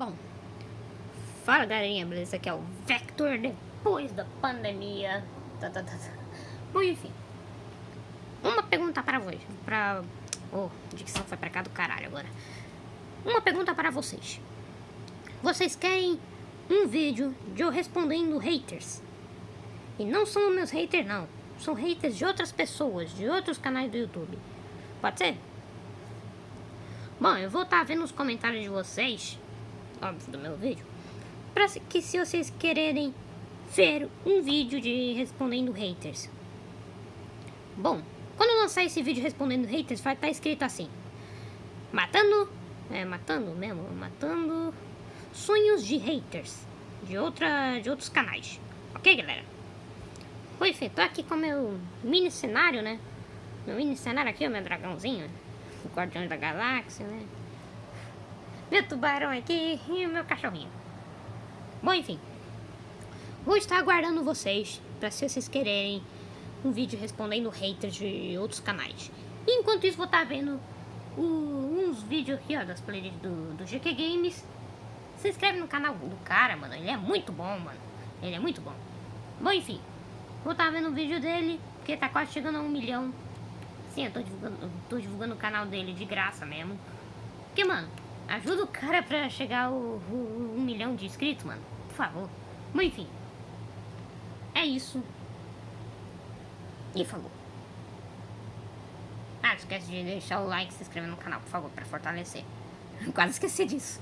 Bom, fala galerinha, beleza? Aqui é o Vector depois da pandemia. Tá, tá, tá, tá. Bom, enfim. Uma pergunta para vocês. Pra. Oh, dicção foi pra cá do caralho agora. Uma pergunta para vocês. Vocês querem um vídeo de eu respondendo haters? E não são meus haters, não. São haters de outras pessoas, de outros canais do YouTube. Pode ser? Bom, eu vou estar tá vendo os comentários de vocês óbvio, do meu vídeo, para que se vocês quererem ver um vídeo de respondendo haters. Bom, quando eu lançar esse vídeo respondendo haters, vai estar tá escrito assim: Matando, é, matando mesmo, matando sonhos de haters de outra de outros canais. OK, galera? Pois é, tô aqui com meu mini cenário, né? Meu mini cenário aqui, o meu dragãozinho, o Guardião da Galáxia, né? Meu tubarão aqui e meu cachorrinho. Bom, enfim. Vou estar aguardando vocês para se vocês quererem um vídeo respondendo haters de outros canais. E enquanto isso, vou estar vendo o, uns vídeos aqui, ó, das playlists do, do GQ Games. Se inscreve no canal do cara, mano. Ele é muito bom, mano. Ele é muito bom. Bom, enfim. Vou estar vendo o vídeo dele, porque tá quase chegando a um milhão. Sim, eu tô divulgando, eu tô divulgando o canal dele de graça mesmo. Porque, mano, Ajuda o cara pra chegar o, o, um milhão de inscritos, mano. Por favor. Mas enfim. É isso. E falou. Ah, não esquece de deixar o like e se inscrever no canal, por favor, pra fortalecer. Quase esqueci disso.